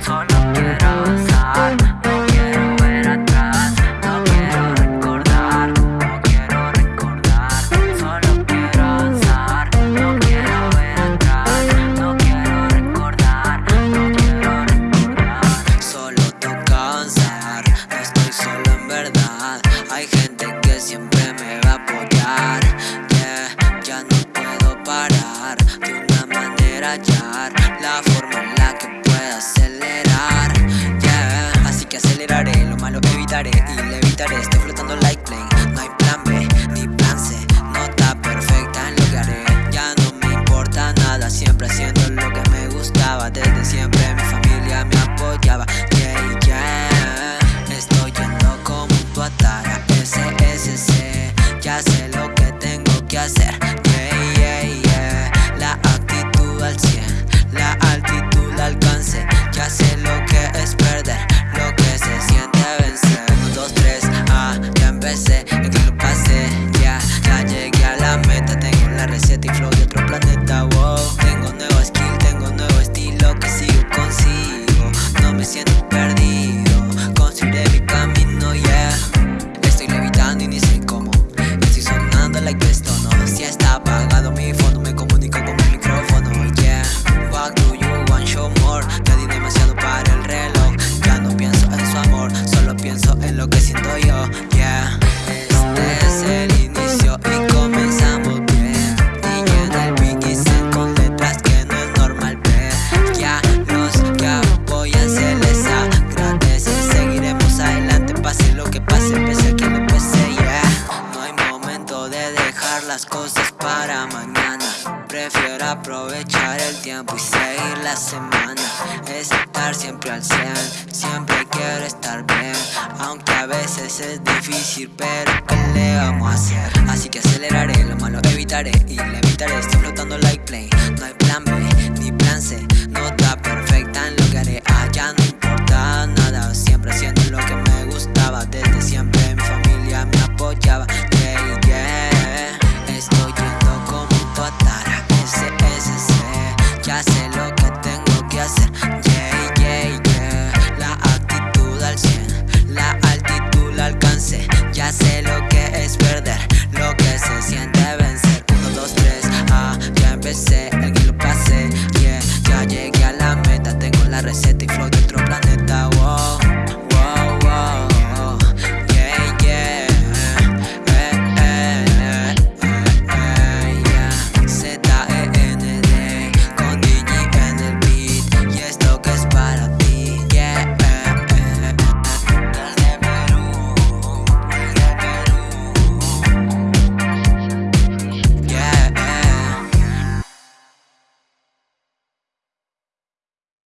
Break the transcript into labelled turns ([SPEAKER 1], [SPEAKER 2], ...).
[SPEAKER 1] Solo quiero avanzar, no
[SPEAKER 2] la forma en la que pueda acelerar. Yeah, así que aceleraré, lo malo evitaré y le evitaré. Estoy flotando like plane, no hay plan B ni plan C. Nota perfecta en lo. Ya no me importa nada, siempre haciendo lo que me gustaba. Desde siempre mi familia me apoyaba. Yeah, yeah. Estoy yendo como un tuatara. SSC, ya sé lo que tengo que hacer. Ya empecé, para mañana. Prefiero aprovechar el tiempo y seguir la semana. Estar siempre al 100, siempre quiero estar bien. Aunque a veces es difícil, pero ¿qué le vamos a hacer? Así que aceleraré, lo malo evitaré y le evitaré. Estoy flotando